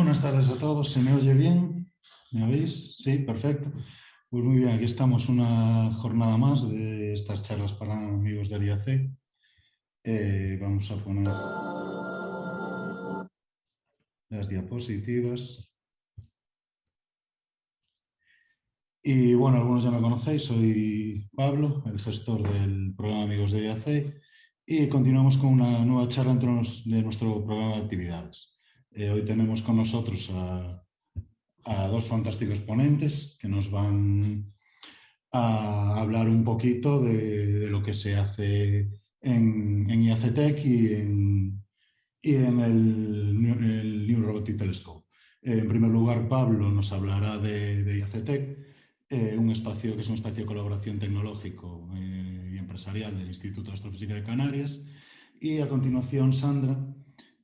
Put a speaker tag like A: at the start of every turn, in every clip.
A: Buenas tardes a todos. ¿Se me oye bien? ¿Me oís? Sí, perfecto. Pues muy bien, aquí estamos una jornada más de estas charlas para amigos del IAC. Eh, vamos a poner las diapositivas. Y bueno, algunos ya me conocéis, soy Pablo, el gestor del programa Amigos del IAC y continuamos con una nueva charla dentro de nuestro programa de actividades. Eh, hoy tenemos con nosotros a, dos fantásticos ponentes que nos van a hablar un poquito de, lo que se hace en, en IACTEC y en, y en el, New Robotic Telescope. en primer lugar, Pablo nos hablará de, de IACTEC, eh, un espacio que es un espacio de colaboración tecnológico eh, y empresarial del Instituto de Astrofísica de Canarias. Y a continuación, Sandra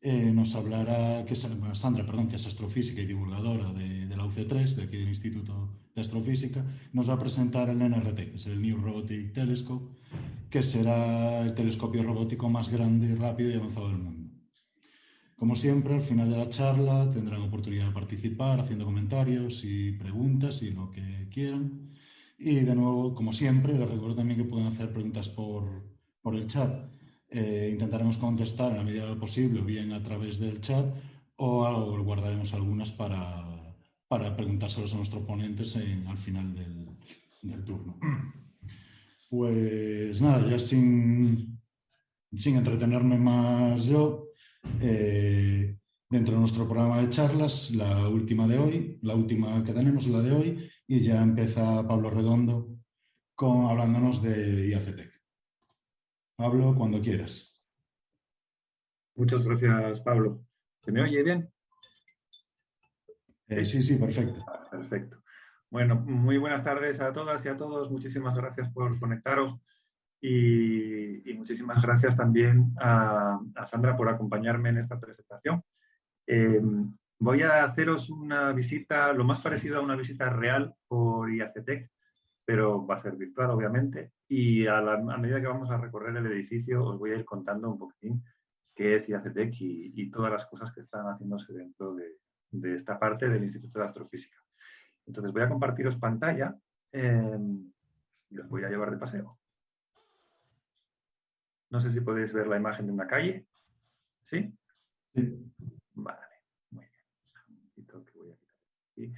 A: eh, nos hablará, que es, Sandra, perdón, que es astrofísica y divulgadora de, la UC3, de aquí del Instituto de Astrofísica, nos va a presentar el NRT, que es el New Robotic Telescope, que será el telescopio robótico más grande, rápido y avanzado del mundo. Como siempre, al final de la charla tendrán oportunidad de participar haciendo comentarios y preguntas y lo que quieran. Y de nuevo, como siempre, les recuerdo también que pueden hacer preguntas por, por el chat. Eh, intentaremos contestar en la medida de lo posible, bien a través del chat, o guardaremos algunas para, para preguntárselos a nuestros ponentes al final del, turno. Pues nada, ya sin, sin entretenerme más yo, eh, dentro de nuestro programa de charlas, la última de hoy, la última que tenemos, la de hoy, y ya empieza Pablo Redondo con, hablándonos de IACTEC. Pablo, cuando quieras.
B: Muchas gracias, Pablo. ¿Se me oye bien?
A: Eh, sí, sí, perfecto.
B: Perfecto. Bueno, muy buenas tardes a todas y a todos. Muchísimas gracias por conectaros y, muchísimas gracias también a, Sandra por acompañarme en esta presentación. Eh, voy a haceros una visita, lo más parecido a una visita real por IACTEC, pero va a ser virtual, obviamente. Y a, medida que vamos a recorrer el edificio, os voy a ir contando un poquitín qué es IACTEC y, todas las cosas que están haciéndose dentro de, esta parte del Instituto de Astrofísica. Entonces voy a compartiros pantalla em, y os voy a llevar de paseo. No sé si podéis ver la imagen de una calle. ¿Sí?
A: Sí.
B: Vale, muy bien. Un poquito que voy a quitar aquí.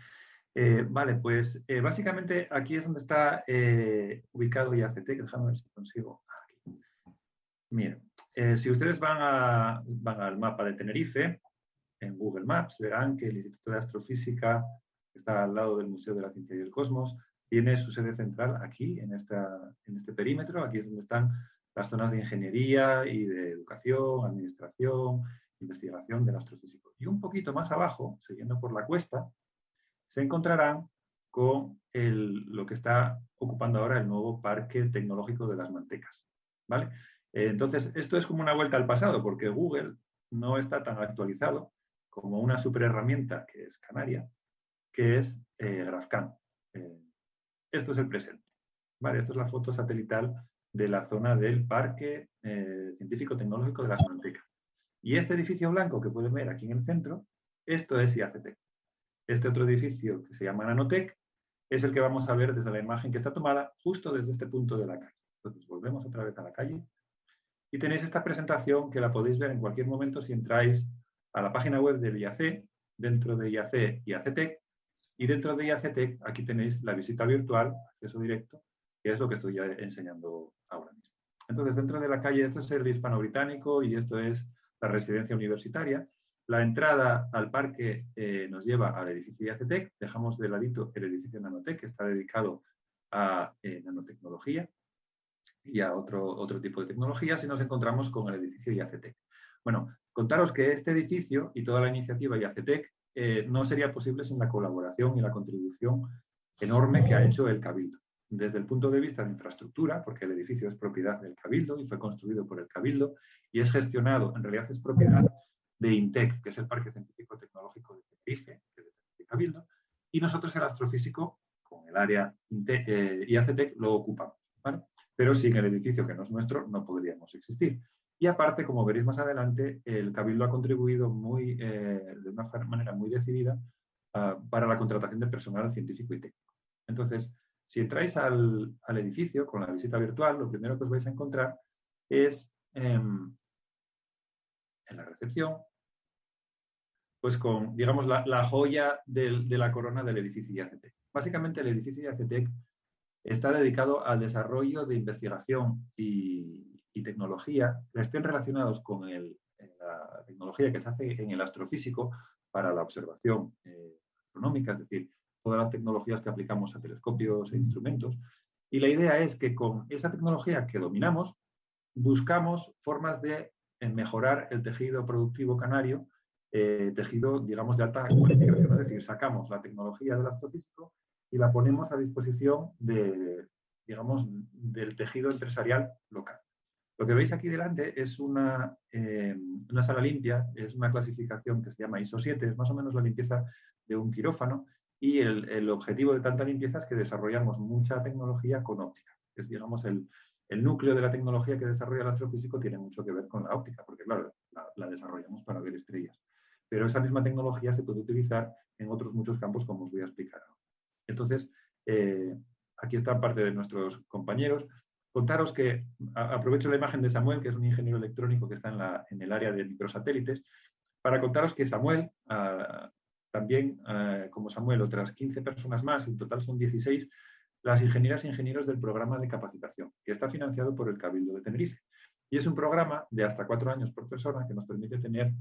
B: Eh, vale, pues eh, básicamente aquí es donde está eh, ubicado IACT, que déjame ver si consigo. Miren, si ustedes van, van al mapa de Tenerife, en Google Maps, verán que el Instituto de Astrofísica, que está al lado del Museo de la Ciencia y el Cosmos, tiene su sede central aquí, en, esta, en este perímetro. Aquí es donde están las zonas de ingeniería y de educación, administración, investigación del astrofísico. Y un poquito más abajo, siguiendo por la cuesta, se encontrarán con lo que está ocupando ahora el nuevo Parque Tecnológico de las Mantecas. ¿vale? Eh, entonces, esto es como una vuelta al pasado, porque Google no está tan actualizado como una super herramienta que es Canaria, que es eh, GraphCam. Eh, esto es el presente. ¿vale? Esto es la foto satelital de la zona del Parque Científico Tecnológico de las Mantecas. Y este edificio blanco que pueden ver aquí en el centro, esto es IACT. Este otro edificio que se llama Nanotech es el que vamos a ver desde la imagen que está tomada justo desde este punto de la calle. Entonces volvemos otra vez a la calle y tenéis esta presentación que la podéis ver en cualquier momento si entráis a la página web del IAC, dentro de IAC, IACTEC, y dentro de IACTEC aquí tenéis la visita virtual, acceso directo, que es lo que estoy ya enseñando ahora mismo. Entonces, dentro de la calle, esto es el hispano-británico y esto es la residencia universitaria. La entrada al parque eh, nos lleva al edificio IACTEC, dejamos de ladito el edificio Nanotec, que está dedicado a eh, nanotecnología y a otro, otro tipo de tecnologías, y nos encontramos con el edificio IACTEC. Bueno, contaros que este edificio y toda la iniciativa IACTEC eh, no sería posible sin la colaboración y la contribución enorme que ha hecho el Cabildo. Desde el punto de vista de infraestructura, porque el edificio es propiedad del Cabildo y fue construido por el Cabildo y es gestionado, en realidad es propiedad de INTEC, que es el Parque Científico Tecnológico de Tenerife, que de Cabildo, y nosotros el astrofísico, con el área eh, IACTEC, lo ocupamos. Pero sin el edificio que no es nuestro, no podríamos existir. Y aparte, como veréis más adelante, el Cabildo ha contribuido muy, eh, de una manera muy decidida ah, para la contratación de personal científico y técnico. Entonces, si entráis al, edificio con la visita virtual, lo primero que os vais a encontrar es em, en la recepción, pues con, digamos, la, joya de la corona del edificio IACT. Básicamente, el edificio IACT está dedicado al desarrollo de investigación y, tecnología que estén relacionados con la tecnología que se hace en el astrofísico para la observación eh, astronómica, es decir, todas las tecnologías que aplicamos a telescopios e instrumentos. Y la idea es que con esa tecnología que dominamos, buscamos formas de eh, mejorar el tejido productivo canario, eh, tejido, digamos, de alta cualificación. Es decir, sacamos la tecnología del astrofísico y la ponemos a disposición de, digamos, del tejido empresarial local. Lo que veis aquí delante es una, eh, una sala limpia, es una clasificación que se llama ISO 7, es más o menos la limpieza de un quirófano, y el, objetivo de tanta limpieza es que desarrollamos mucha tecnología con óptica. Es, digamos, el, núcleo de la tecnología que desarrolla el astrofísico tiene mucho que ver con la óptica, porque, claro, la, desarrollamos para ver estrellas. Pero esa misma tecnología se puede utilizar en otros muchos campos, como os voy a explicar Entonces, eh, aquí está parte de nuestros compañeros. Contaros que, aprovecho la imagen de Samuel, que es un ingeniero electrónico que está en, el área de microsatélites, para contaros que Samuel, también, como Samuel, otras 15 personas más, en total son 16, las ingenieras e ingenieros del programa de capacitación, que está financiado por el Cabildo de Tenerife. Y es un programa de hasta cuatro años por persona que nos permite tener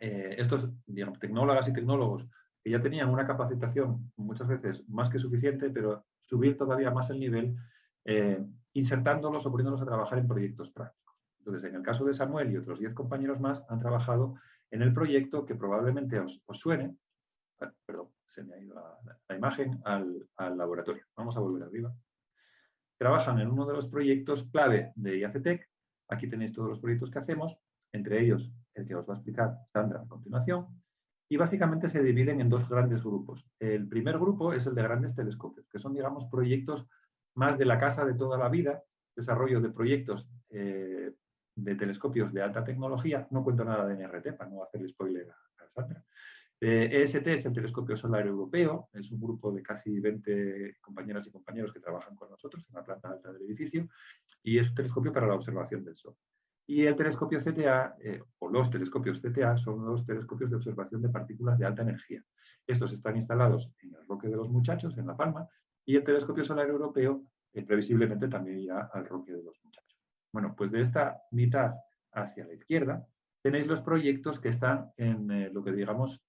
B: eh, estos digamos, tecnólogas y tecnólogos que ya tenían una capacitación muchas veces más que suficiente, pero subir todavía más el nivel, eh, insertándolos o poniéndolos a trabajar en proyectos prácticos. Entonces, en el caso de Samuel y otros 10 compañeros más, han trabajado en el proyecto que probablemente os, suene, ah, perdón, se me ha ido la, imagen, al, laboratorio. Vamos a volver arriba. Trabajan en uno de los proyectos clave de IACTEC. Aquí tenéis todos los proyectos que hacemos, entre ellos el que os va a explicar Sandra a continuación. Y básicamente se dividen en dos grandes grupos. El primer grupo es el de grandes telescopios, que son, digamos, proyectos más de la casa de toda la vida, desarrollo de proyectos eh, de telescopios de alta tecnología, no cuento nada de NRT para no hacer spoiler a, Sandra. EST es el Telescopio Solar Europeo, es un grupo de casi 20 compañeras y compañeros que trabajan con nosotros en la planta alta del edificio y es un telescopio para la observación del Sol. Y el telescopio CTA, eh, o los telescopios CTA, son los telescopios de observación de partículas de alta energía. Estos están instalados en el Roque de los Muchachos, en La Palma, y el telescopio solar europeo eh, previsiblemente también irá al Roque de los Muchachos. Bueno, pues de esta mitad hacia la izquierda tenéis los proyectos que están en eh, lo que digamos,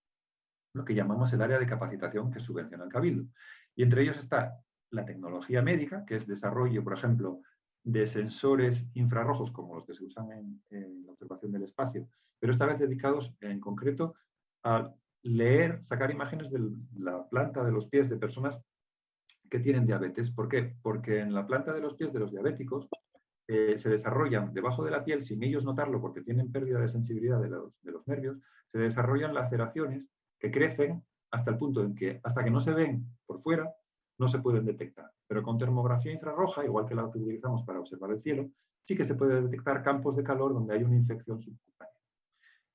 B: lo que llamamos el área de capacitación que subvenciona el Cabildo. Y entre ellos está la tecnología médica, que es desarrollo, por ejemplo, de sensores infrarrojos como los que se usan en, la observación del espacio, pero esta vez dedicados en concreto a leer, sacar imágenes de la planta de los pies de personas que tienen diabetes. ¿Por qué? Porque en la planta de los pies de los diabéticos eh, se desarrollan debajo de la piel, sin ellos notarlo porque tienen pérdida de sensibilidad de los, nervios, se desarrollan laceraciones que crecen hasta el punto en que, hasta que no se ven por fuera, no se pueden detectar. Pero con termografía infrarroja, igual que la que utilizamos para observar el cielo, sí que se puede detectar campos de calor donde hay una infección subcutánea.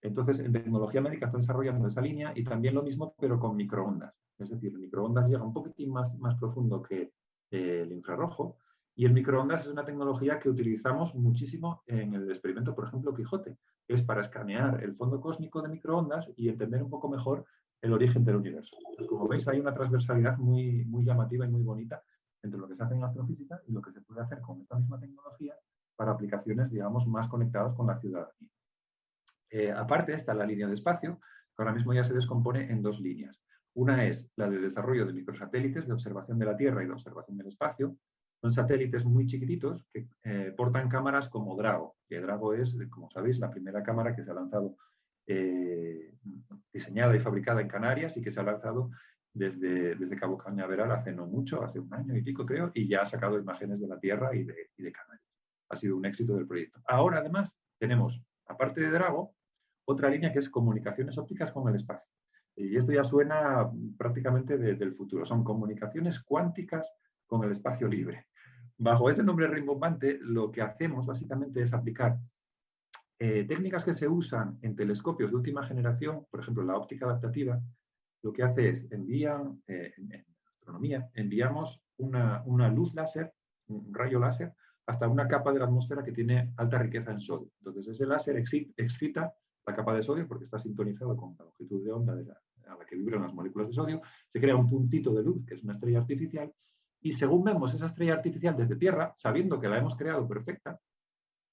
B: Entonces, en tecnología médica están desarrollando esa línea y también lo mismo, pero con microondas. Es decir, el microondas llega un poquitín más, más profundo que eh, el infrarrojo y el microondas es una tecnología que utilizamos muchísimo en el experimento, por ejemplo, Quijote, es para escanear el fondo cósmico de microondas y entender un poco mejor el origen del universo. como veis, hay una transversalidad muy, muy llamativa y muy bonita entre lo que se hace en astrofísica y lo que se puede hacer con esta misma tecnología para aplicaciones, digamos, más conectadas con la ciudadanía. Eh, aparte está la línea de espacio, que ahora mismo ya se descompone en dos líneas. Una es la de desarrollo de microsatélites de observación de la Tierra y de observación del espacio, son satélites muy chiquititos que eh, portan cámaras como Drago, que Drago es, como sabéis, la primera cámara que se ha lanzado, eh, diseñada y fabricada en Canarias y que se ha lanzado desde, desde Cabo Cañaveral hace no mucho, hace un año y pico creo, y ya ha sacado imágenes de la Tierra y de, y de Canarias. Ha sido un éxito del proyecto. Ahora, además, tenemos, aparte de Drago, otra línea que es comunicaciones ópticas con el espacio. Y esto ya suena prácticamente del futuro. Son comunicaciones cuánticas con el espacio libre. bajo ese nombre rimbombante, lo que hacemos básicamente es aplicar eh, técnicas que se usan en telescopios de última generación, por ejemplo, la óptica adaptativa, lo que hace es envían, eh, en, astronomía, enviamos una, una, luz láser, un rayo láser, hasta una capa de la atmósfera que tiene alta riqueza en sodio. Entonces, ese láser excita la capa de sodio porque está sintonizado con la longitud de onda de la, a la que vibran las moléculas de sodio, se crea un puntito de luz, que es una estrella artificial, y según vemos esa estrella artificial desde Tierra, sabiendo que la hemos creado perfecta,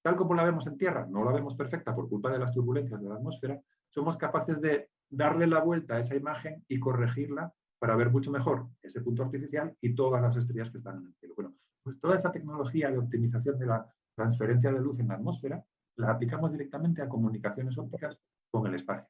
B: tal como la vemos en Tierra, no la vemos perfecta por culpa de las turbulencias de la atmósfera, somos capaces de darle la vuelta a esa imagen y corregirla para ver mucho mejor ese punto artificial y todas las estrellas que están en el cielo. Bueno, pues toda esta tecnología de optimización de la transferencia de luz en la atmósfera la aplicamos directamente a comunicaciones ópticas con el espacio,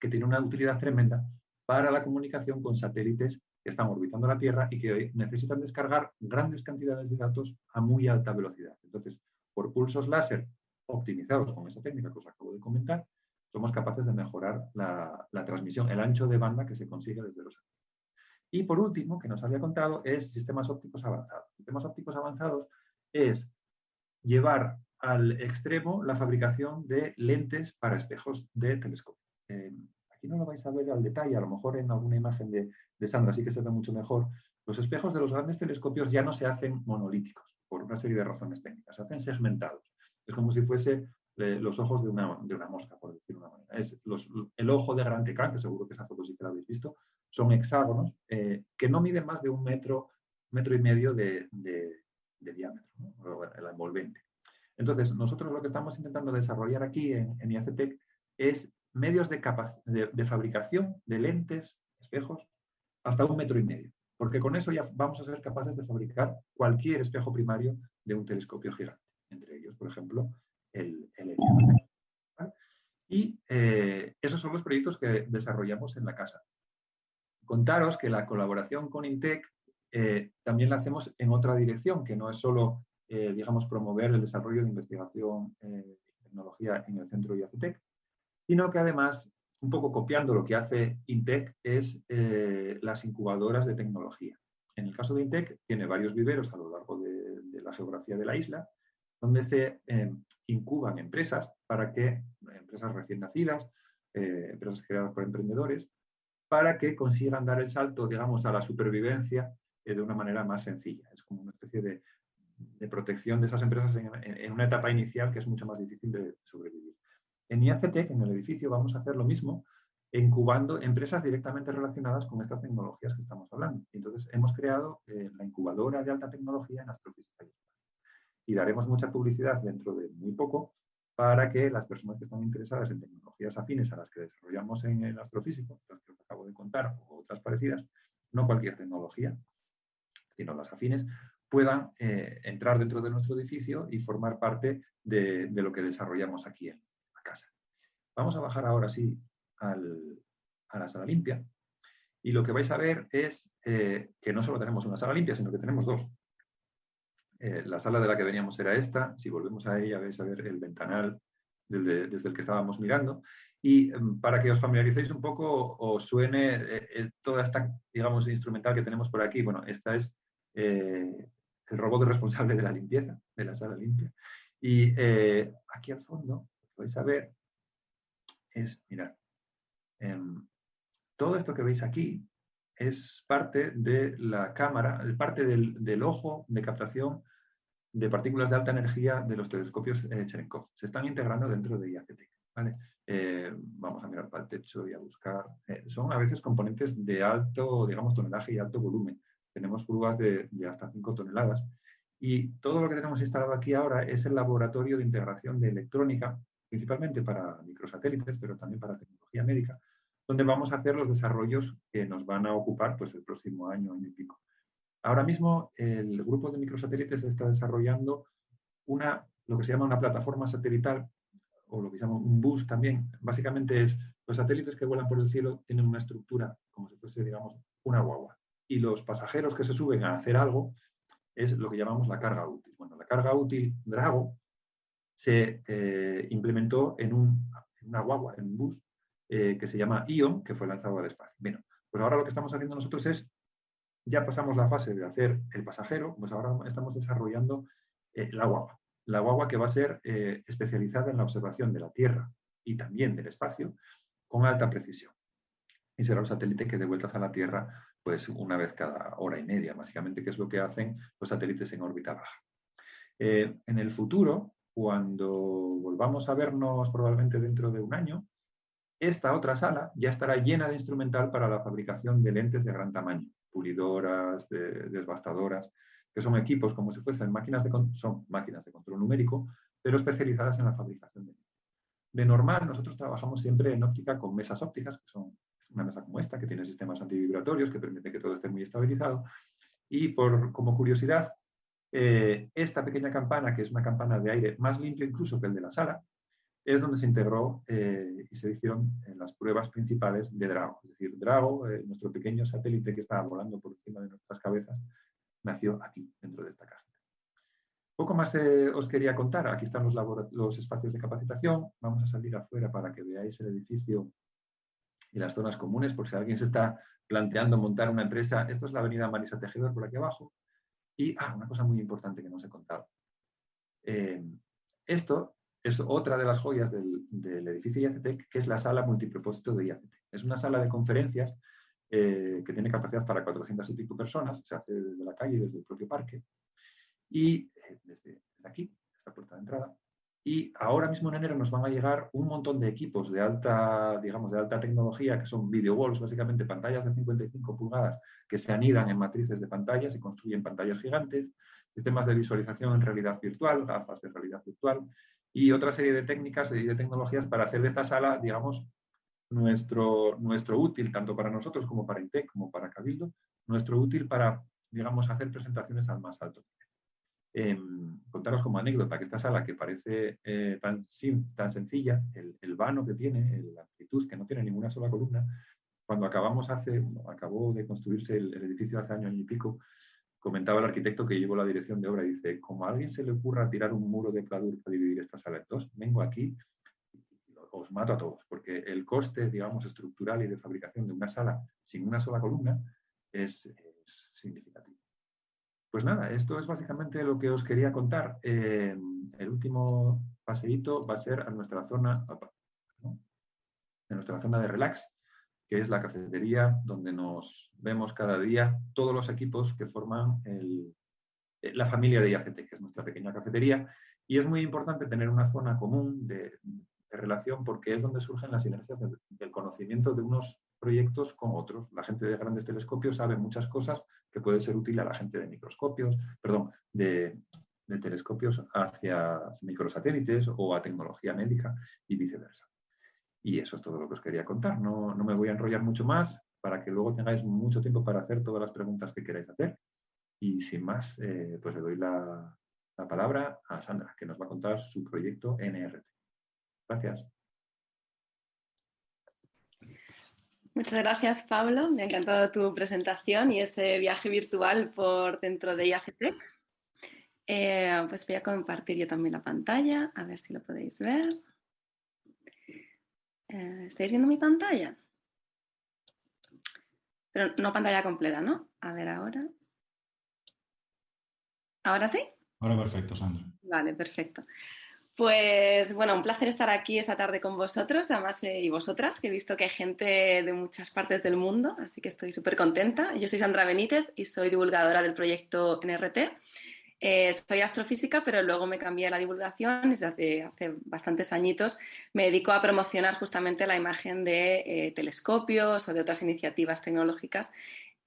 B: que tiene una utilidad tremenda para la comunicación con satélites que están orbitando la Tierra y que necesitan descargar grandes cantidades de datos a muy alta velocidad. Entonces, por pulsos láser optimizados con esa técnica que os acabo de comentar, somos capaces de mejorar la, transmisión, el ancho de banda que se consigue desde los satélites. Y por último, que nos había contado, es sistemas ópticos avanzados. Sistemas ópticos avanzados es llevar al extremo la fabricación de lentes para espejos de telescopio. Eh, aquí no lo vais a ver al detalle, a lo mejor en alguna imagen de, de, Sandra sí que se ve mucho mejor. Los espejos de los grandes telescopios ya no se hacen monolíticos, por una serie de razones técnicas, se hacen segmentados. Es como si fuese eh, los ojos de una, de una, mosca, por decirlo de una manera. Es los, el ojo de Gran Tecan, que seguro que esa foto sí que la habéis visto, son hexágonos eh, que no miden más de un metro, metro y medio de, de, diámetro, el envolvente. Entonces, nosotros lo que estamos intentando desarrollar aquí en, en IACTEC es medios de, de, fabricación de lentes, espejos, hasta un metro y medio, porque con eso ya vamos a ser capaces de fabricar cualquier espejo primario de un telescopio gigante, entre ellos, por ejemplo, el, el. Y eh, esos son los proyectos que desarrollamos en la casa contaros que la colaboración con INTEC eh, también la hacemos en otra dirección, que no es solo, eh, digamos, promover el desarrollo de investigación y tecnología en el centro IACTEC, sino que además, un poco copiando lo que hace INTEC, es eh, las incubadoras de tecnología. En el caso de INTEC, tiene varios viveros a lo largo de, la geografía de la isla, donde se eh, incuban empresas para que, empresas recién nacidas, eh, empresas creadas por emprendedores, para que consigan dar el salto, digamos, a la supervivencia eh, de una manera más sencilla. Es como una especie de, protección de esas empresas en, una etapa inicial que es mucho más difícil de sobrevivir. En IACTEC, en el edificio, vamos a hacer lo mismo, incubando empresas directamente relacionadas con estas tecnologías que estamos hablando. Entonces, hemos creado eh, la incubadora de alta tecnología en astrofísica y Y daremos mucha publicidad dentro de muy poco para que las personas que están interesadas en tecnologías afines a las que desarrollamos en el astrofísico, las que os acabo de contar, o otras parecidas, no cualquier tecnología, sino las afines, puedan eh, entrar dentro de nuestro edificio y formar parte de, lo que desarrollamos aquí en. Vamos a bajar ahora sí al, a la sala limpia. Y lo que vais a ver es eh, que no solo tenemos una sala limpia, sino que tenemos dos. Eh, la sala de la que veníamos era esta. Si volvemos a ella, vais a ver el ventanal desde, el que estábamos mirando. Y um, para que os familiaricéis un poco, os suene eh, eh, toda esta, digamos, instrumental que tenemos por aquí. Bueno, esta es el robot responsable de la limpieza, de la sala limpia. Y aquí al fondo, vais a ver es, mirad, em, todo esto que veis aquí es parte de la cámara, parte del, del, ojo de captación de partículas de alta energía de los telescopios eh, Cherenkov. Se están integrando dentro de IACT. ¿vale? Eh, vamos a mirar para el techo y a buscar. Eh, son a veces componentes de alto, digamos, tonelaje y alto volumen. Tenemos grúas de, de hasta 5 toneladas. Y todo lo que tenemos instalado aquí ahora es el laboratorio de integración de electrónica, principalmente para microsatélites, pero también para tecnología médica, donde vamos a hacer los desarrollos que nos van a ocupar pues, el próximo año, año y pico. Ahora mismo el grupo de microsatélites está desarrollando una, lo que se llama una plataforma satelital, o lo que se llama un bus también. Básicamente es, los satélites que vuelan por el cielo tienen una estructura como si fuese, digamos, una guagua. Y los pasajeros que se suben a hacer algo es lo que llamamos la carga útil. Bueno, la carga útil Drago se eh, implementó en, un, una guagua, en un bus, eh, que se llama ION, que fue lanzado al espacio. Bueno, pues ahora lo que estamos haciendo nosotros es ya pasamos la fase de hacer el pasajero, pues ahora estamos desarrollando eh, la guagua. La guagua que va a ser especializada en la observación de la Tierra y también del espacio con alta precisión. Y será un satélite que dé vueltas a la Tierra pues una vez cada hora y media, básicamente, que es lo que hacen los satélites en órbita baja. En el futuro, cuando volvamos a vernos probablemente dentro de un año, esta otra sala ya estará llena de instrumental para la fabricación de lentes de gran tamaño, pulidoras, desbastadoras, que son equipos como si fuesen máquinas de, son máquinas de control numérico, pero especializadas en la fabricación de lentes. De normal, nosotros trabajamos siempre en óptica con mesas ópticas, que son una mesa como esta, que tiene sistemas antivibratorios, que permite que todo esté muy estabilizado. Y por, como curiosidad, eh, esta pequeña campana, que es una campana de aire más limpia incluso que el de la sala, es donde se integró eh, y se hicieron eh, las pruebas principales de Drago. Es decir, Drago, nuestro pequeño satélite que estaba volando por encima de nuestras cabezas, nació aquí, dentro de esta caja. Poco más os quería contar. Aquí están los, los espacios de capacitación. Vamos a salir afuera para que veáis el edificio y las zonas comunes, por si alguien se está planteando montar una empresa. Esto es la avenida Marisa Tejedor por aquí abajo. Y, ah, una cosa muy importante que no os he contado. Eh, esto es otra de las joyas del, edificio IACTEC, que es la sala multipropósito de IACTEC. Es una sala de conferencias eh, que tiene capacidad para 400 y pico personas, se hace desde la calle, desde el propio parque, y eh, desde, aquí, esta puerta de entrada, y ahora mismo en enero nos van a llegar un montón de equipos de alta, digamos, de alta tecnología, que son video walls, básicamente pantallas de 55 pulgadas que se anidan en matrices de pantallas y construyen pantallas gigantes, sistemas de visualización en realidad virtual, gafas de realidad virtual y otra serie de técnicas y de tecnologías para hacer de esta sala, digamos, nuestro, nuestro útil, tanto para nosotros como para INTEC, como para Cabildo, nuestro útil para, digamos, hacer presentaciones al más alto Em, contaros como anécdota que esta sala, que parece eh, tan, tan sencilla, el, vano que tiene, la amplitud, que no tiene ninguna sola columna, cuando acabamos hace, acabó de construirse el, edificio hace año y pico, comentaba el arquitecto que llevó la dirección de obra y dice, como a alguien se le ocurra tirar un muro de pladur para dividir esta sala en dos, vengo aquí y os mato a todos, porque el coste, digamos, estructural y de fabricación de una sala sin una sola columna es significativo. Pues nada, esto es básicamente lo que os quería contar. Eh, el último paseíto va a ser a nuestra zona, nuestra zona de relax, que es la cafetería donde nos vemos cada día todos los equipos que forman eh, la familia de IACT, que es nuestra pequeña cafetería. Y es muy importante tener una zona común de, relación porque es donde surgen las sinergias del conocimiento de unos proyectos con otros. La gente de grandes telescopios sabe muchas cosas que puede ser útil a la gente de microscopios, perdón, de, telescopios hacia microsatélites o a tecnología médica y viceversa. Y eso es todo lo que os quería contar. No, me voy a enrollar mucho más para que luego tengáis mucho tiempo para hacer todas las preguntas que queráis hacer. Y sin más, eh, pues le doy la palabra a Sandra, que nos va a contar su proyecto NRT. Gracias.
C: Muchas gracias, Pablo. Me ha encantado tu presentación y ese viaje virtual por dentro de IAGTEC. Eh, pues voy a compartir yo también la pantalla, a ver si lo podéis ver. Eh, ¿Estáis viendo mi pantalla? Pero no pantalla completa, ¿no? A ver ahora. ¿Ahora sí?
A: Ahora perfecto, Sandra.
C: Vale, perfecto. Pues bueno, un placer estar aquí esta tarde con vosotros, además eh, y vosotras, que he visto que hay gente de muchas partes del mundo, así que estoy súper contenta. Yo soy Sandra Benítez y soy divulgadora del proyecto NRT. Eh, soy astrofísica, pero luego me cambié a la divulgación desde hace, hace bastantes añitos. Me dedico a promocionar justamente la imagen de eh, telescopios o de otras iniciativas tecnológicas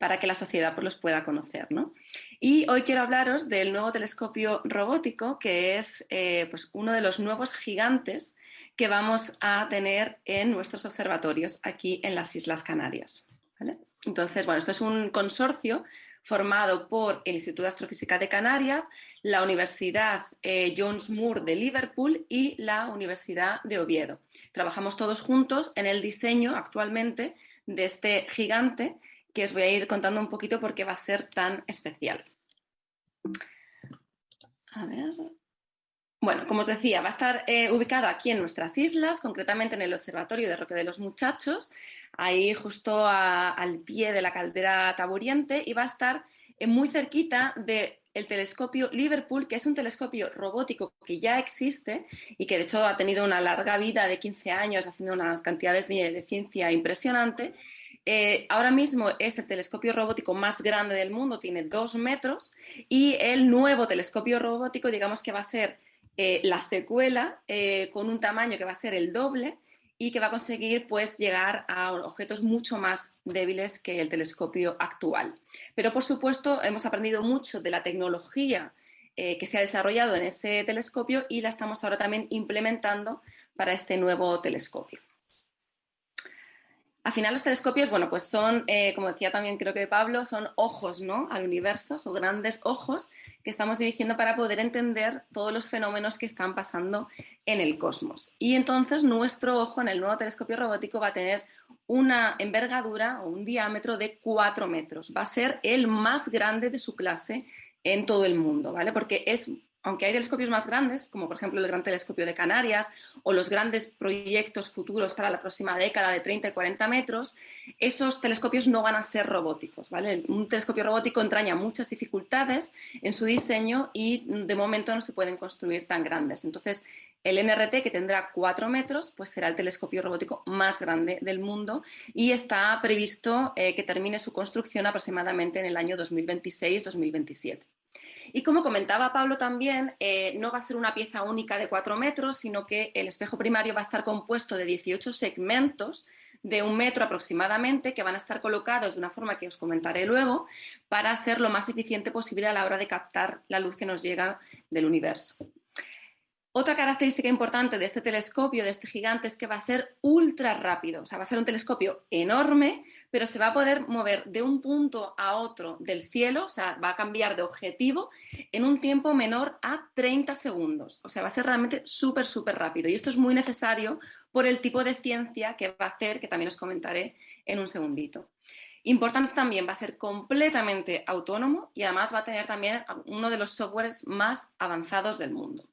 C: para que la sociedad pues, los pueda conocer. ¿no? Y hoy quiero hablaros del nuevo telescopio robótico, que es eh, pues, uno de los nuevos gigantes que vamos a tener en nuestros observatorios aquí en las Islas Canarias. Entonces, bueno, esto es un consorcio formado por el Instituto de Astrofísica de Canarias, la Universidad eh, Jones Moore de Liverpool y la Universidad de Oviedo. Trabajamos todos juntos en el diseño actualmente de este gigante que os voy a ir contando un poquito por qué va a ser tan especial. A ver. Bueno, como os decía, va a estar eh, ubicado aquí en nuestras islas, concretamente en el Observatorio de Roque de los Muchachos, ahí justo al pie de la caldera Taburiente, y va a estar eh, muy cerquita del telescopio Liverpool, que es un telescopio robótico que ya existe y que de hecho ha tenido una larga vida de 15 años haciendo unas cantidades de, ciencia impresionante. Eh, ahora mismo es el telescopio robótico más grande del mundo, tiene dos metros, y el nuevo telescopio robótico, digamos que va a ser eh, la secuela eh, con un tamaño que va a ser el doble y que va a conseguir pues, llegar a objetos mucho más débiles que el telescopio actual. Pero por supuesto hemos aprendido mucho de la tecnología eh, que se ha desarrollado en ese telescopio y la estamos ahora también implementando para este nuevo telescopio. Al final los telescopios, bueno, pues son, eh, como decía también creo que Pablo, son ojos ¿no? al universo, son grandes ojos que estamos dirigiendo para poder entender todos los fenómenos que están pasando en el cosmos. Y entonces nuestro ojo en el nuevo telescopio robótico va a tener una envergadura o un diámetro de 4 metros. Va a ser el más grande de su clase en todo el mundo, ¿vale? Porque es aunque hay telescopios más grandes, como por ejemplo el Gran Telescopio de Canarias o los grandes proyectos futuros para la próxima década de 30 y 40 metros, esos telescopios no van a ser robóticos. ¿vale? Un telescopio robótico entraña muchas dificultades en su diseño y de momento no se pueden construir tan grandes. Entonces, el NRT, que tendrá 4 metros, pues será el telescopio robótico más grande del mundo y está previsto eh, que termine su construcción aproximadamente en el año 2026-2027. Y como comentaba Pablo también, eh, no va a ser una pieza única de 4 metros, sino que el espejo primario va a estar compuesto de 18 segmentos de un metro aproximadamente que van a estar colocados de una forma que os comentaré luego para ser lo más eficiente posible a la hora de captar la luz que nos llega del universo. Otra característica importante de este telescopio, de este gigante, es que va a ser ultra rápido. O sea, va a ser un telescopio enorme, pero se va a poder mover de un punto a otro del cielo, o sea, va a cambiar de objetivo en un tiempo menor a 30 segundos. O sea, va a ser realmente súper, súper rápido. Y esto es muy necesario por el tipo de ciencia que va a hacer, que también os comentaré en un segundito. Importante también, va a ser completamente autónomo y además va a tener también uno de los softwares más avanzados del mundo.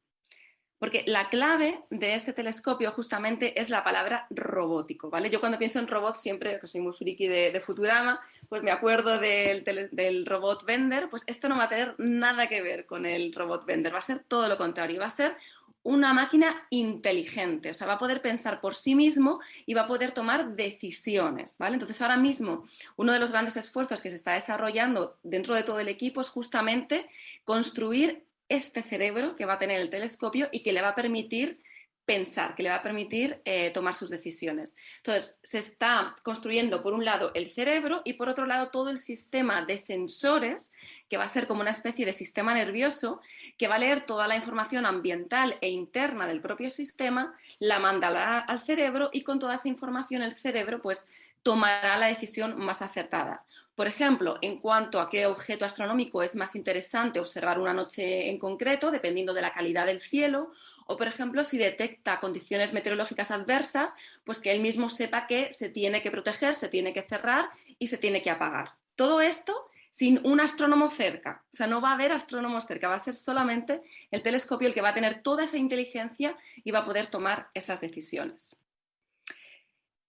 C: Porque la clave de este telescopio justamente es la palabra robótico, ¿vale? Yo cuando pienso en robot siempre, que soy muy friki de, Futurama, pues me acuerdo del, robot Vender, pues esto no va a tener nada que ver con el robot Vender, va a ser todo lo contrario, va a ser una máquina inteligente, o sea, va a poder pensar por sí mismo y va a poder tomar decisiones, ¿vale? Entonces, ahora mismo, uno de los grandes esfuerzos que se está desarrollando dentro de todo el equipo es justamente construir este cerebro que va a tener el telescopio y que le va a permitir pensar, que le va a permitir eh, tomar sus decisiones. Entonces, se está construyendo por un lado el cerebro y por otro lado todo el sistema de sensores, que va a ser como una especie de sistema nervioso, que va a leer toda la información ambiental e interna del propio sistema, la mandará al cerebro y con toda esa información el cerebro pues tomará la decisión más acertada. Por ejemplo, en cuanto a qué objeto astronómico es más interesante observar una noche en concreto, dependiendo de la calidad del cielo, o por ejemplo, si detecta condiciones meteorológicas adversas, pues que él mismo sepa que se tiene que proteger, se tiene que cerrar y se tiene que apagar. Todo esto sin un astrónomo cerca. O sea, no va a haber astrónomos cerca, va a ser solamente el telescopio el que va a tener toda esa inteligencia y va a poder tomar esas decisiones.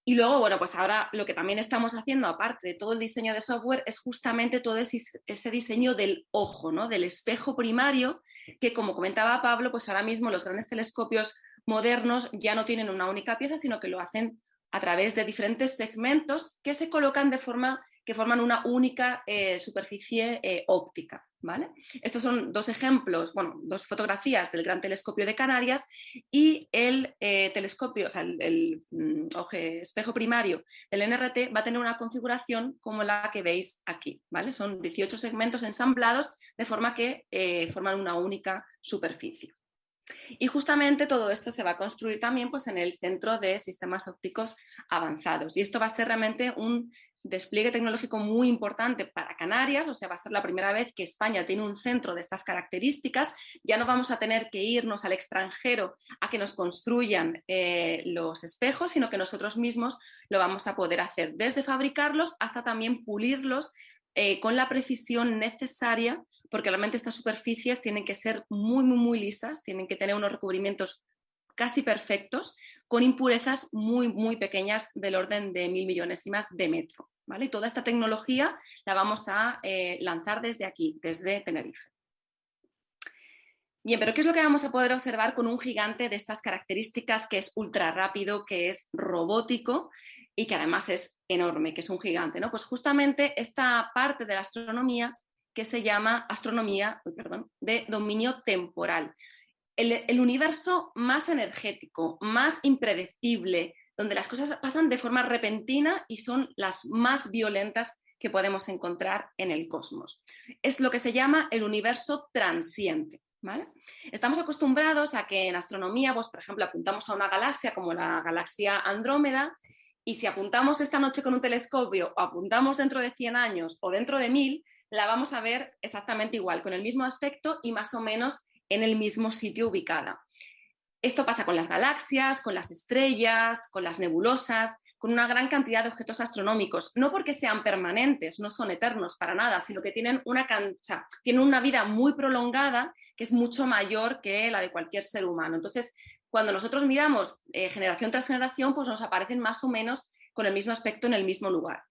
C: Y luego, bueno, pues ahora lo que también estamos haciendo, aparte de todo el diseño de software, es justamente todo ese, diseño del ojo, ¿no? Del espejo primario, que como comentaba Pablo, pues ahora mismo los grandes telescopios modernos ya no tienen una única pieza, sino que lo hacen a través de diferentes segmentos que se colocan de forma que forman una única eh, superficie eh, óptica. ¿vale? Estos son dos ejemplos, bueno, dos fotografías del Gran Telescopio de Canarias y el eh, telescopio, o sea, el, mm, espejo primario del NRT va a tener una configuración como la que veis aquí. ¿vale? Son 18 segmentos ensamblados de forma que forman una única superficie. Y justamente todo esto se va a construir también pues, en el centro de sistemas ópticos avanzados. Y esto va a ser realmente un despliegue tecnológico muy importante para Canarias, o sea, va a ser la primera vez que España tiene un centro de estas características, ya no vamos a tener que irnos al extranjero a que nos construyan eh, los espejos, sino que nosotros mismos lo vamos a poder hacer, desde fabricarlos hasta también pulirlos eh, con la precisión necesaria, porque realmente estas superficies tienen que ser muy, muy, muy lisas, tienen que tener unos recubrimientos casi perfectos, con impurezas muy, muy pequeñas del orden de mil millonésimas de metro. ¿vale? Y toda esta tecnología la vamos a eh, lanzar desde aquí, desde Tenerife. Bien, pero ¿qué es lo que vamos a poder observar con un gigante de estas características que es ultra rápido, que es robótico y que además es enorme, que es un gigante? ¿no? Pues justamente esta parte de la astronomía que se llama astronomía de dominio temporal. El, universo más energético, más impredecible, donde las cosas pasan de forma repentina y son las más violentas que podemos encontrar en el cosmos. Es lo que se llama el universo transiente. Estamos acostumbrados a que en astronomía, pues, por ejemplo, apuntamos a una galaxia como la galaxia Andrómeda y si apuntamos esta noche con un telescopio o apuntamos dentro de 100 años o dentro de 1000, la vamos a ver exactamente igual, con el mismo aspecto y más o menos en el mismo sitio ubicada. Esto pasa con las galaxias, con las estrellas, con las nebulosas, con una gran cantidad de objetos astronómicos, no porque sean permanentes, no son eternos para nada, sino que tienen una, tienen una vida muy prolongada que es mucho mayor que la de cualquier ser humano. Entonces, cuando nosotros miramos eh, generación tras generación, pues nos aparecen más o menos con el mismo aspecto en el mismo lugar.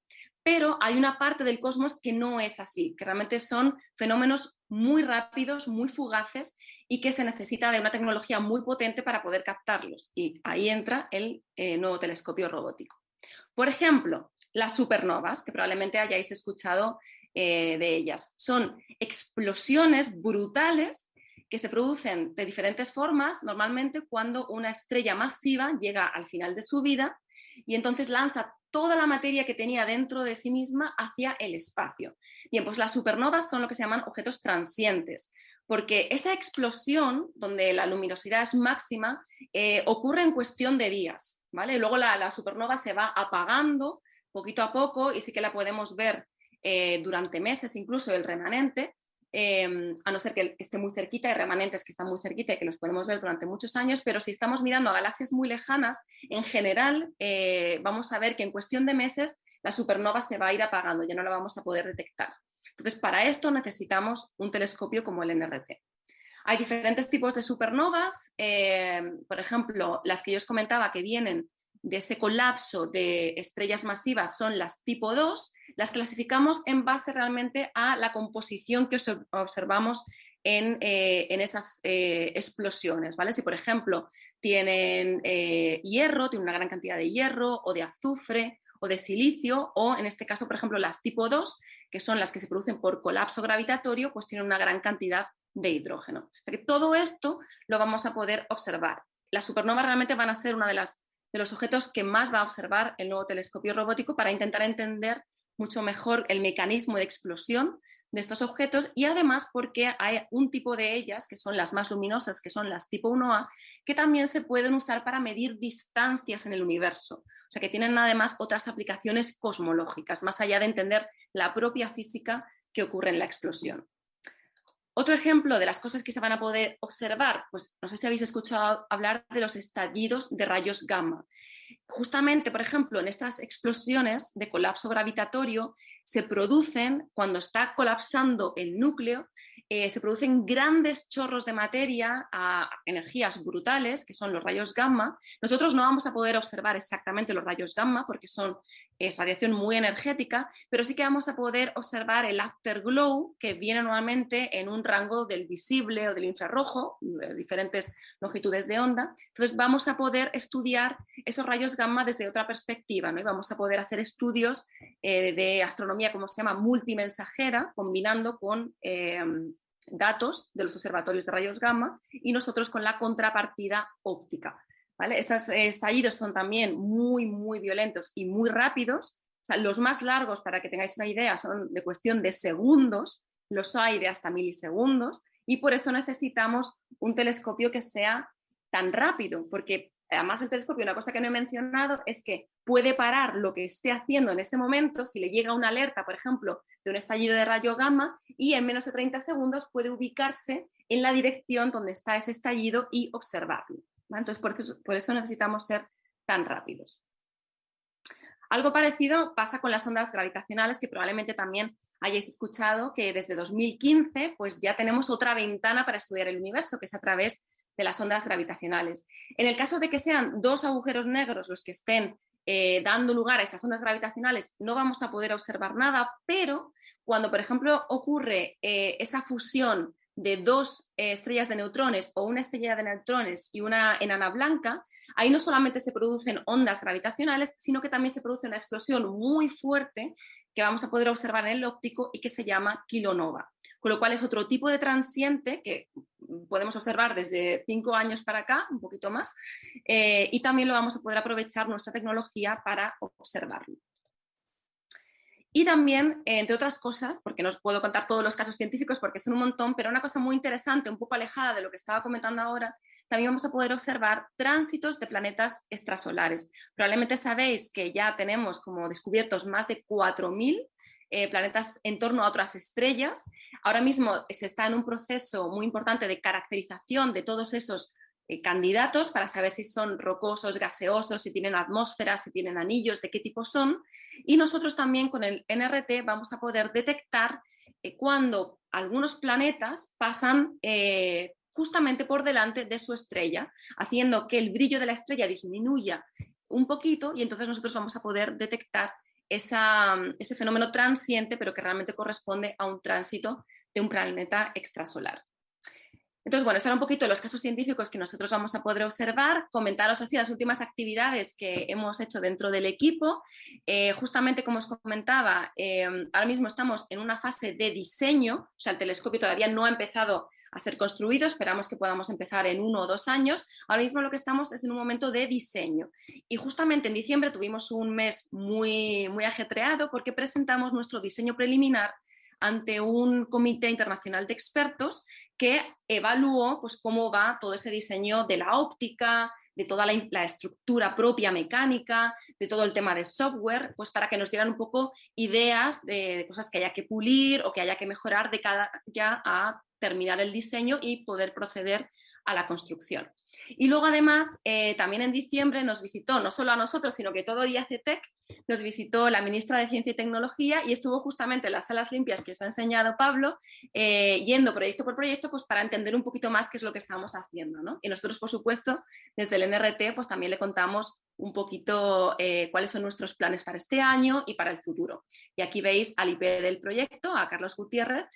C: Pero hay una parte del cosmos que no es así, que realmente son fenómenos muy rápidos, muy fugaces y que se necesita de una tecnología muy potente para poder captarlos. Y ahí entra el eh, nuevo telescopio robótico. Por ejemplo, las supernovas, que probablemente hayáis escuchado eh, de ellas. Son explosiones brutales que se producen de diferentes formas, normalmente cuando una estrella masiva llega al final de su vida y entonces lanza toda la materia que tenía dentro de sí misma hacia el espacio. Bien, pues las supernovas son lo que se llaman objetos transientes porque esa explosión, donde la luminosidad es máxima, eh, ocurre en cuestión de días, ¿vale? Luego la, supernova se va apagando poquito a poco y sí que la podemos ver eh, durante meses, incluso el remanente, em, a no ser que esté muy cerquita, hay remanentes que están muy cerquita y que los podemos ver durante muchos años, pero si estamos mirando a galaxias muy lejanas, en general eh, vamos a ver que en cuestión de meses la supernova se va a ir apagando, ya no la vamos a poder detectar. Entonces, para esto necesitamos un telescopio como el NRT. Hay diferentes tipos de supernovas, eh, por ejemplo, las que yo os comentaba que vienen de ese colapso de estrellas masivas son las tipo 2, las clasificamos en base realmente a la composición que observamos en, eh, esas eh, explosiones. ¿vale? Si, por ejemplo, tienen hierro, tienen una gran cantidad de hierro o de azufre o de silicio, o en este caso, por ejemplo, las tipo 2, que son las que se producen por colapso gravitatorio, pues tienen una gran cantidad de hidrógeno. O sea que todo esto lo vamos a poder observar. Las supernovas realmente van a ser uno de, de los objetos que más va a observar el nuevo telescopio robótico para intentar entender mucho mejor el mecanismo de explosión de estos objetos y además porque hay un tipo de ellas, que son las más luminosas, que son las tipo 1A, que también se pueden usar para medir distancias en el universo. O sea que tienen además otras aplicaciones cosmológicas, más allá de entender la propia física que ocurre en la explosión. Otro ejemplo de las cosas que se van a poder observar, pues no sé si habéis escuchado hablar de los estallidos de rayos gamma. Justamente, por ejemplo, en estas explosiones de colapso gravitatorio se producen, cuando está colapsando el núcleo, eh, se producen grandes chorros de materia a energías brutales, que son los rayos gamma. Nosotros no vamos a poder observar exactamente los rayos gamma porque son, es radiación muy energética, pero sí que vamos a poder observar el afterglow, que viene normalmente en un rango del visible o del infrarrojo, de diferentes longitudes de onda. Entonces vamos a poder estudiar esos rayos gamma desde otra perspectiva, ¿no? y vamos a poder hacer estudios eh, de astronomía, como se llama, multimensajera, combinando con eh, datos de los observatorios de rayos gamma y nosotros con la contrapartida óptica. ¿vale? Estos estallidos son también muy, muy violentos y muy rápidos. los más largos, para que tengáis una idea, son de cuestión de segundos, los hay de hasta milisegundos, y por eso necesitamos un telescopio que sea tan rápido, porque además el telescopio, una cosa que no he mencionado es que puede parar lo que esté haciendo en ese momento, si le llega una alerta, por ejemplo, de un estallido de rayo gamma, y en menos de 30 segundos puede ubicarse en la dirección donde está ese estallido y observarlo. Entonces, por eso, por eso necesitamos ser tan rápidos. Algo parecido pasa con las ondas gravitacionales, que probablemente también hayáis escuchado que desde 2015 pues ya tenemos otra ventana para estudiar el universo, que es a través de las ondas gravitacionales. En el caso de que sean dos agujeros negros los que estén eh, dando lugar a esas ondas gravitacionales, no vamos a poder observar nada, pero cuando, por ejemplo, ocurre eh, esa fusión de dos eh, estrellas de neutrones o una estrella de neutrones y una enana blanca, ahí no solamente se producen ondas gravitacionales, sino que también se produce una explosión muy fuerte que vamos a poder observar en el óptico y que se llama kilonova. Con lo cual es otro tipo de transiente que podemos observar desde cinco años para acá, un poquito más, eh, y también lo vamos a poder aprovechar nuestra tecnología para observarlo. Y también, entre otras cosas, porque no os puedo contar todos los casos científicos porque son un montón, pero una cosa muy interesante, un poco alejada de lo que estaba comentando ahora, también vamos a poder observar tránsitos de planetas extrasolares. Probablemente sabéis que ya tenemos como descubiertos más de 4.000 eh, planetas en torno a otras estrellas. Ahora mismo se está en un proceso muy importante de caracterización de todos esos eh, candidatos para saber si son rocosos, gaseosos, si tienen atmósfera, si tienen anillos, de qué tipo son. Y nosotros también con el NRT vamos a poder detectar eh, cuando algunos planetas pasan justamente por delante de su estrella, haciendo que el brillo de la estrella disminuya un poquito y entonces nosotros vamos a poder detectar ese fenómeno transiente, pero que realmente corresponde a un tránsito de un planeta extrasolar. Entonces, bueno, son un poquito los casos científicos que nosotros vamos a poder observar, comentaros así las últimas actividades que hemos hecho dentro del equipo. Eh, justamente como os comentaba, eh, ahora mismo estamos en una fase de diseño, o sea, el telescopio todavía no ha empezado a ser construido, esperamos que podamos empezar en uno o dos años. Ahora mismo lo que estamos es en un momento de diseño. Y justamente en diciembre tuvimos un mes muy, muy ajetreado porque presentamos nuestro diseño preliminar ante un comité internacional de expertos que evaluó pues, cómo va todo ese diseño de la óptica, de toda la, estructura propia mecánica, de todo el tema de software, pues para que nos dieran un poco ideas de, cosas que haya que pulir o que haya que mejorar de cada ya a terminar el diseño y poder proceder a la construcción. Y luego además, eh, también en diciembre nos visitó, no solo a nosotros, sino que todo IACTEC, nos visitó la ministra de Ciencia y Tecnología y estuvo justamente en las salas limpias que os ha enseñado Pablo, eh, yendo proyecto por proyecto, pues para entender un poquito más qué es lo que estamos haciendo. Y nosotros, por supuesto, desde el NRT, pues también le contamos un poquito eh, cuáles son nuestros planes para este año y para el futuro. Y aquí veis al IP del proyecto, a Carlos Gutiérrez,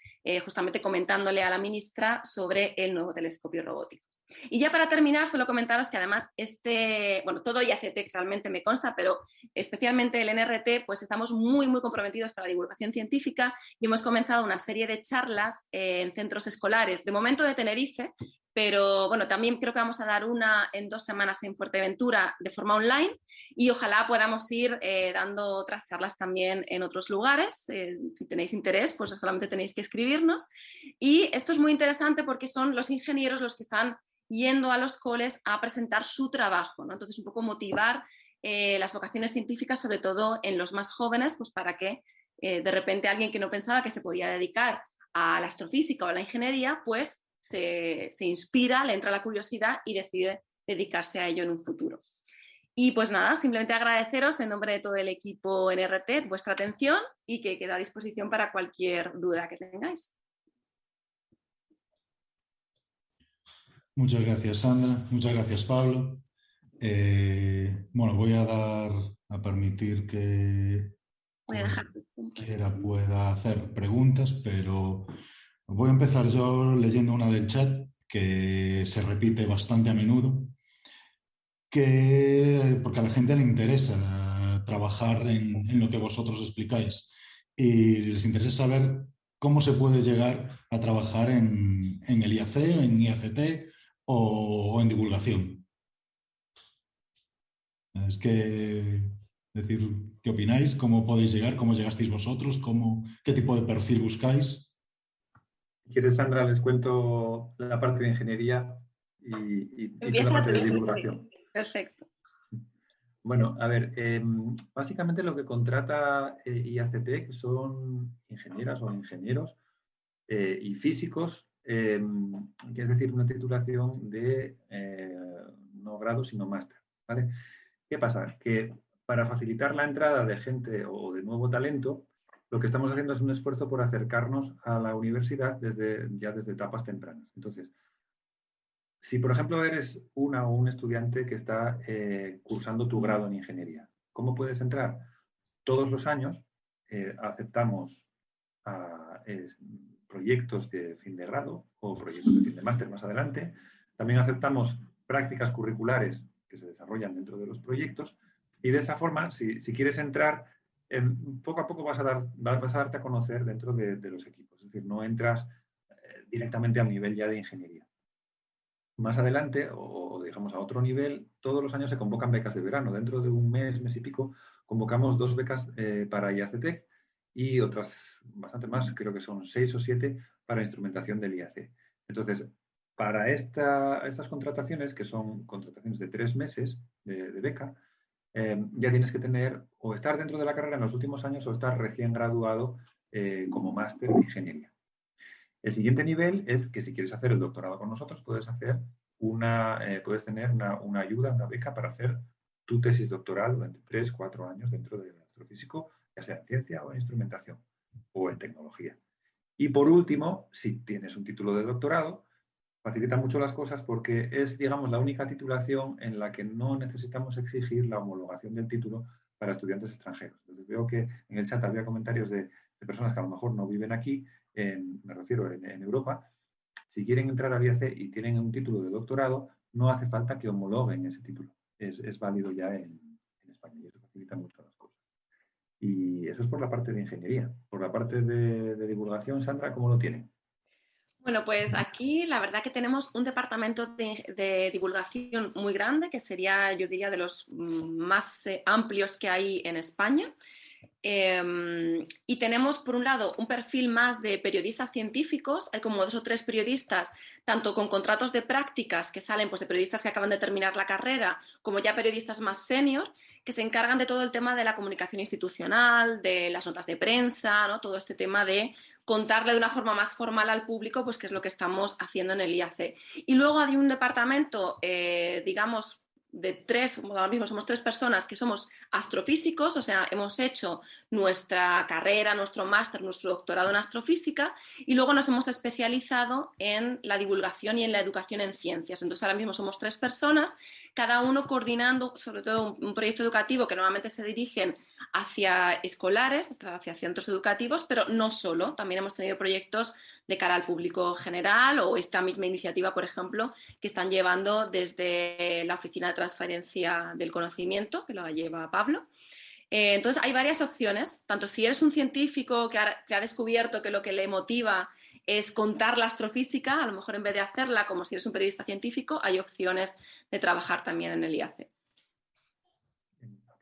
C: justamente comentándole a la ministra sobre el nuevo telescopio robótico. Y ya para terminar, solo comentaros que además este, bueno, todo IACT realmente me consta, pero especialmente el NRT, pues estamos muy, muy comprometidos para la divulgación científica y hemos comenzado una serie de charlas en centros escolares, de momento de Tenerife, pero bueno, también creo que vamos a dar una en dos semanas en Fuerteventura de forma online y ojalá podamos ir eh, dando otras charlas también en otros lugares. Eh, si tenéis interés, pues solamente tenéis que escribirnos. Y esto es muy interesante porque son los ingenieros los que están yendo a los coles a presentar su trabajo. ¿no? Entonces, un poco motivar eh, las vocaciones científicas, sobre todo en los más jóvenes, pues para que de repente alguien que no pensaba que se podía dedicar a la astrofísica o a la ingeniería, pues se, se inspira, le entra la curiosidad y decide dedicarse a ello en un futuro. Y pues nada, simplemente agradeceros en nombre de todo el equipo NRT vuestra atención y que queda a disposición para cualquier duda que tengáis.
A: Muchas gracias, Sandra. Muchas gracias, Pablo. Eh, bueno, voy a dar, a permitir que quiera pueda hacer preguntas, pero voy a empezar yo leyendo una del chat que se repite bastante a menudo, que, porque a la gente le interesa trabajar en, lo que vosotros explicáis y les interesa saber cómo se puede llegar a trabajar en, en el IAC, en IACT o, en divulgación. Es decir qué opináis, cómo podéis llegar, cómo llegasteis vosotros, qué tipo de perfil buscáis.
B: Si quieres, Sandra, les cuento la parte de ingeniería y, la parte de divulgación.
C: Perfecto.
B: Bueno, a ver, em, básicamente lo que contrata eh, IACT, que son ingenieras o ingenieros eh, y físicos, eh, que es decir, una titulación de eh, no grado, sino máster. ¿vale? ¿Qué pasa? Que para facilitar la entrada de gente o de nuevo talento, lo que estamos haciendo es un esfuerzo por acercarnos a la universidad desde, ya desde etapas tempranas. Entonces, si por ejemplo eres una o un estudiante que está eh, cursando tu grado en ingeniería, ¿cómo puedes entrar? Todos los años eh, aceptamos proyectos de fin de grado o proyectos de fin de máster más adelante. También aceptamos prácticas curriculares que se desarrollan dentro de los proyectos y de esa forma, si, quieres entrar, poco a poco vas a, dar, vas a darte a conocer dentro de, los equipos. Es decir, no entras eh, directamente al nivel ya de ingeniería. Más adelante, o digamos a otro nivel, todos los años se convocan becas de verano. Dentro de un mes, mes y pico, convocamos dos becas eh, para IACTEC y otras bastante más, creo que son seis o siete para instrumentación del IAC. Entonces, para estas contrataciones, que son contrataciones de tres meses de, beca, eh, ya tienes que tener o estar dentro de la carrera en los últimos años o estar recién graduado eh, como máster de ingeniería. El siguiente nivel es que si quieres hacer el doctorado con nosotros, puedes hacer una, eh, puedes tener una, una, ayuda, una beca para hacer tu tesis doctoral durante tres, cuatro años dentro del astrofísico, ya sea en ciencia o en instrumentación o en tecnología. Y por último, si tienes un título de doctorado, facilita mucho las cosas porque es, digamos, la única titulación en la que no necesitamos exigir la homologación del título para estudiantes extranjeros. Entonces, veo que en el chat había comentarios de, personas que a lo mejor no viven aquí, me refiero en, Europa. Si quieren entrar al IAC y tienen un título de doctorado, no hace falta que homologuen ese título. Es, válido ya en, España y eso facilita mucho las cosas. Y eso es por la parte de ingeniería. Por la parte de divulgación, Sandra, ¿cómo lo tienen?
C: Bueno, pues aquí la verdad que tenemos un departamento de, divulgación muy grande, que sería, yo diría, de los mm, más eh, amplios que hay en España. Em, y tenemos, por un lado, un perfil más de periodistas científicos. Hay como dos o tres periodistas, tanto con contratos de prácticas que salen pues, de periodistas que acaban de terminar la carrera, como ya periodistas más senior, que se encargan de todo el tema de la comunicación institucional, de las notas de prensa, ¿no? todo este tema de contarle de una forma más formal al público pues qué es lo que estamos haciendo en el IAC. Y luego hay un departamento, eh, digamos, de tres, ahora mismo somos tres personas que somos astrofísicos, o sea, hemos hecho nuestra carrera, nuestro máster, nuestro doctorado en astrofísica y luego nos hemos especializado en la divulgación y en la educación en ciencias. Entonces, ahora mismo somos tres personas cada uno coordinando sobre todo un, proyecto educativo que normalmente se dirigen hacia escolares, hacia centros educativos, pero no solo, también hemos tenido proyectos de cara al público general o esta misma iniciativa, por ejemplo, que están llevando desde la Oficina de Transferencia del Conocimiento, que lo lleva Pablo, eh, entonces hay varias opciones, tanto si eres un científico que ha, descubierto que lo que le motiva es contar la astrofísica, a lo mejor en vez de hacerla como si eres un periodista científico, hay opciones de trabajar también en el IAC.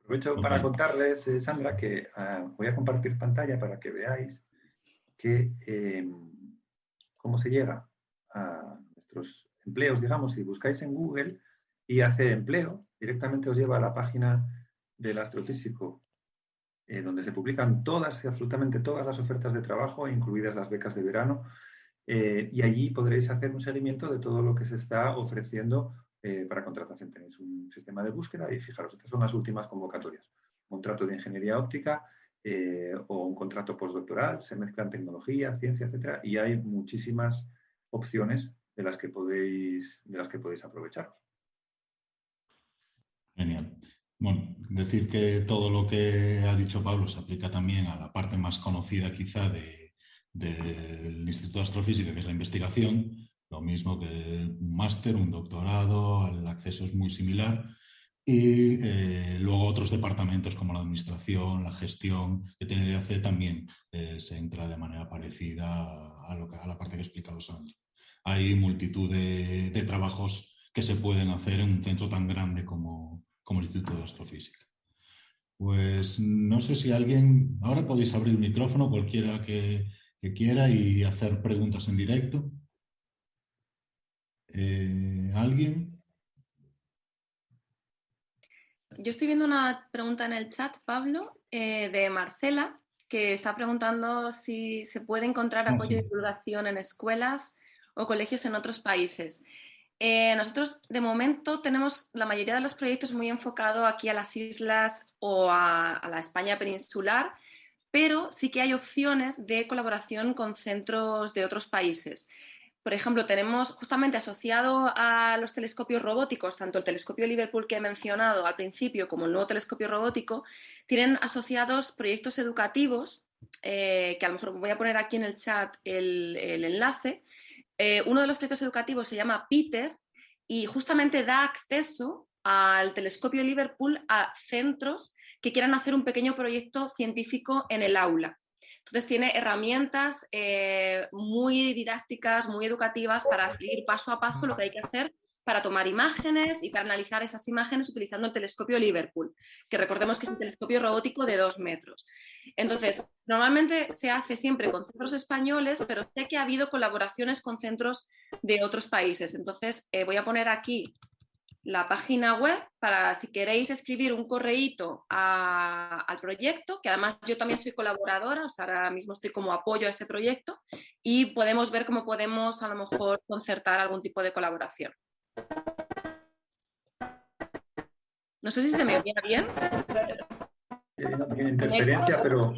B: Aprovecho para contarles, eh, Sandra, que ah, voy a compartir pantalla para que veáis que, em, cómo se llega a nuestros empleos, digamos, si buscáis en Google IAC empleo, directamente os lleva a la página del astrofísico eh, donde se publican todas absolutamente todas las ofertas de trabajo, incluidas las becas de verano, eh, y allí podréis hacer un seguimiento de todo lo que se está ofreciendo eh, para contratación. Tenéis un sistema de búsqueda y fijaros, estas son las últimas convocatorias. Contrato de ingeniería óptica o un contrato postdoctoral, se mezclan tecnología, ciencia, etcétera, y hay muchísimas opciones de las que podéis, de las que podéis aprovecharos.
A: Genial. Bueno, decir que todo lo que ha dicho Pablo se aplica también a la parte más conocida quizá del Instituto de Astrofísica, que es la investigación, lo mismo que un máster, un doctorado, el acceso es muy similar. Y eh, luego otros departamentos como la administración, la gestión, que tiene hacer también eh, se entra de manera parecida a, lo a la parte que ha explicado Sandra. Hay multitud de, de trabajos que se pueden hacer en un centro tan grande como, como el Instituto de Astrofísica. Pues no sé si alguien, ahora podéis abrir el micrófono, cualquiera que, quiera y hacer preguntas en directo. Eh, ¿Alguien?
C: Yo estoy viendo una pregunta en el chat, Pablo, eh, de Marcela, que está preguntando si se puede encontrar ah, apoyo de divulgación en escuelas o colegios en otros países. Eh, nosotros de momento tenemos la mayoría de los proyectos muy enfocado aquí a las islas o a, la España peninsular, pero sí que hay opciones de colaboración con centros de otros países. Por ejemplo, tenemos justamente asociado a los telescopios robóticos, tanto el telescopio Liverpool que he mencionado al principio como el nuevo telescopio robótico, tienen asociados proyectos educativos, eh, que a lo mejor voy a poner aquí en el chat el enlace, eh, uno de los proyectos educativos se llama Peter y justamente da acceso al telescopio Liverpool a centros que quieran hacer un pequeño proyecto científico en el aula. Entonces tiene herramientas eh, muy didácticas, muy educativas para seguir paso a paso lo que hay que hacer para tomar imágenes y para analizar esas imágenes utilizando el telescopio Liverpool, que recordemos que es un telescopio robótico de dos metros. Entonces, normalmente se hace siempre con centros españoles, pero sé que ha habido colaboraciones con centros de otros países. Entonces, eh, voy a poner aquí la página web para si queréis escribir un correíto al proyecto, que además yo también soy colaboradora, o sea, ahora mismo estoy como apoyo a ese proyecto y podemos ver cómo podemos a lo mejor concertar algún tipo de colaboración. No sé si se me oye bien.
B: Tiene interferencia, pero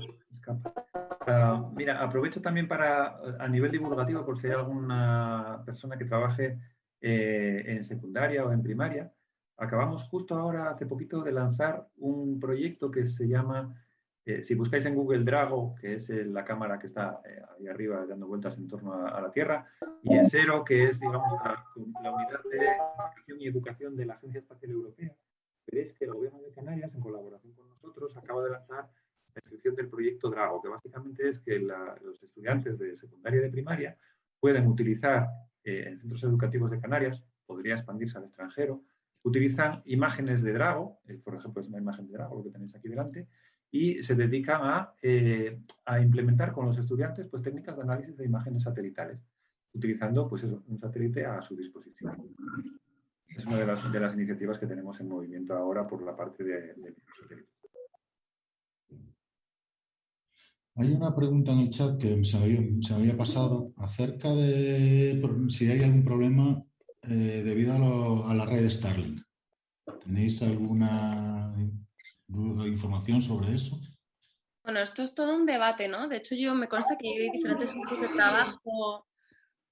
B: ah, mira, aprovecho también para, a nivel divulgativo, por si hay alguna persona que trabaje eh, en secundaria o en primaria. Acabamos justo ahora, hace poquito, de lanzar un proyecto que se llama eh, si buscáis en Google Drago, que es eh, la cámara que está ahí arriba dando vueltas en torno a, la Tierra, y en Cero, que es digamos, la, unidad de educación y educación de la Agencia Espacial Europea, veréis que el Gobierno de Canarias, en colaboración con nosotros, acaba de lanzar la inscripción del proyecto Drago, que básicamente es que los estudiantes de secundaria y de primaria pueden utilizar en centros educativos de Canarias, podría expandirse al extranjero, utilizan imágenes de Drago, por ejemplo es una imagen de Drago, lo que tenéis aquí delante, y se dedican eh, a, implementar con los estudiantes pues, técnicas de análisis de imágenes satelitales, utilizando pues, un satélite a su disposición. Es una de las, iniciativas que tenemos en movimiento ahora por la parte de, de
A: Hay una pregunta en el chat que se me había, pasado acerca de si hay algún problema eh, debido a, a, la red Starlink. ¿Tenéis alguna información sobre eso?
C: Bueno, esto es todo un debate, ¿no? De hecho, yo me consta que hay diferentes grupos de trabajo,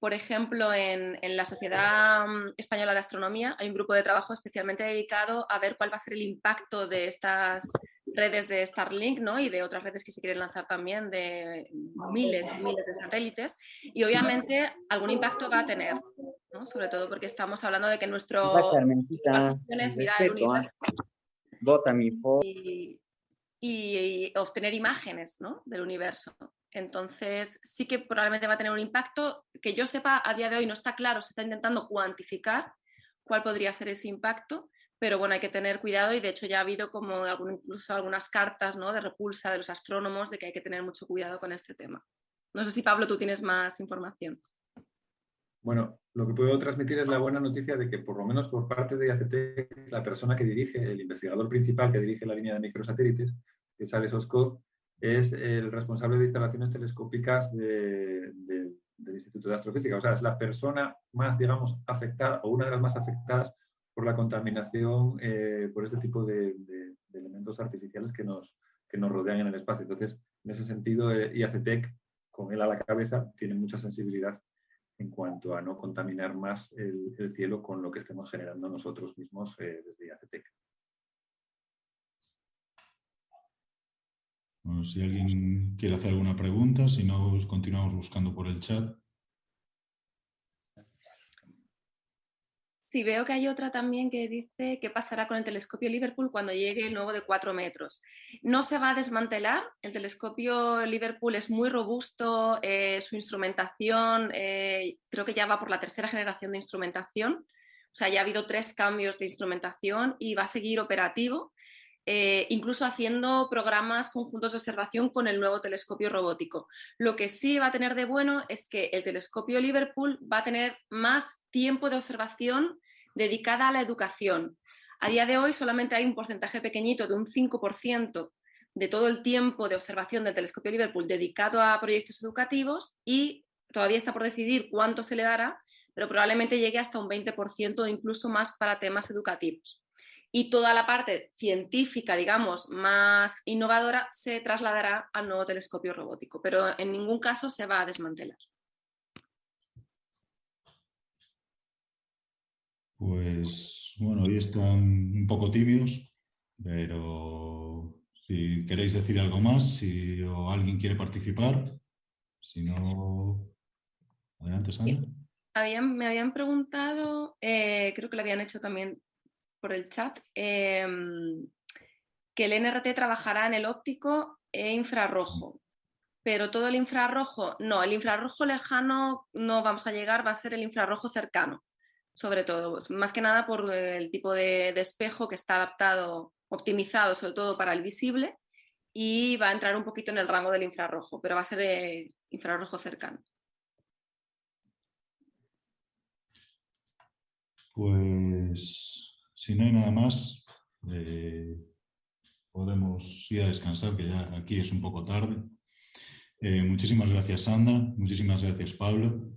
C: por ejemplo, en, la Sociedad mm, Española de Astronomía hay un grupo de trabajo especialmente dedicado a ver cuál va a ser el impacto de estas redes de Starlink ¿no? y de otras redes que se quieren lanzar también de miles y miles de satélites y obviamente algún impacto va a tener, ¿no? sobre todo porque estamos hablando de que nuestro
D: es mirar el universo Vota mi
C: y, obtener imágenes del universo. Entonces, sí que probablemente va a tener un impacto que yo sepa a día de hoy no está claro, se está intentando cuantificar cuál podría ser ese impacto, pero bueno, hay que tener cuidado y de hecho ya ha habido como incluso algunas cartas ¿no? de repulsa de los astrónomos de que hay que tener mucho cuidado con este tema. No sé si Pablo tú tienes más información.
B: Bueno, lo que puedo transmitir es la buena noticia de que por lo menos por parte de IACT, la persona que dirige, el investigador principal que dirige la línea de microsatélites, que es Alex Oscov, es el responsable de instalaciones telescópicas del Instituto de Astrofísica. O sea, es la persona más, digamos, afectada o una de las más afectadas por la contaminación eh, por este tipo de, elementos artificiales que nos, que nos rodean en el espacio. Entonces, en ese sentido, eh, IACTEC, con él a la cabeza, tiene mucha sensibilidad en cuanto a no contaminar más el, cielo con lo que estemos generando nosotros mismos eh, desde IACTEC.
A: Si alguien quiere hacer alguna pregunta, si no, pues continuamos buscando por el chat.
C: Sí, veo que hay otra también que dice qué pasará con el telescopio Liverpool cuando llegue el nuevo de 4 metros. No se va a desmantelar, el telescopio Liverpool es muy robusto, eh, su instrumentación eh, creo que ya va por la tercera generación de instrumentación, o sea, ya ha habido tres cambios de instrumentación y va a seguir operativo. Eh, incluso haciendo programas conjuntos de observación con el nuevo telescopio robótico. Lo que sí va a tener de bueno es que el telescopio Liverpool va a tener más tiempo de observación dedicada a la educación. A día de hoy solamente hay un porcentaje pequeñito de un 5% de todo el tiempo de observación del telescopio Liverpool dedicado a proyectos educativos y todavía está por decidir cuánto se le dará, pero probablemente llegue hasta un 20% o incluso más para temas educativos. Y toda la parte científica, digamos, más innovadora se trasladará al nuevo telescopio robótico, pero en ningún caso se va a desmantelar.
A: Pues bueno, hoy están un poco tímidos, pero si queréis decir algo más, si o alguien quiere participar, si no, adelante Sandra.
C: me habían preguntado, eh, creo que lo habían hecho también por el chat, em, que el NRT trabajará en el óptico e infrarrojo, pero todo el infrarrojo, no, el infrarrojo lejano no vamos a llegar, va a ser el infrarrojo cercano sobre todo, más que nada por el tipo de, espejo que está adaptado, optimizado sobre todo para el visible y va a entrar un poquito en el rango del infrarrojo, pero va a ser eh, infrarrojo cercano.
A: Pues si no hay nada más, eh, podemos ir a descansar, que ya aquí es un poco tarde. Eh, muchísimas gracias Sandra, muchísimas gracias Pablo.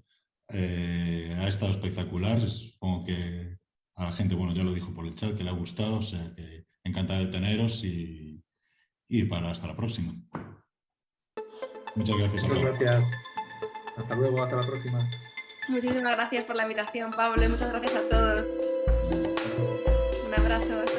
A: Eh, ha estado espectacular. Supongo que a la gente, bueno, ya lo dijo por el chat, que le ha gustado, o sea que encantado de teneros y, para hasta la próxima. Muchas gracias.
B: Muchas gracias. Hasta luego, hasta la próxima.
C: Muchísimas gracias por la invitación, Pablo, y muchas gracias a todos. Un abrazo.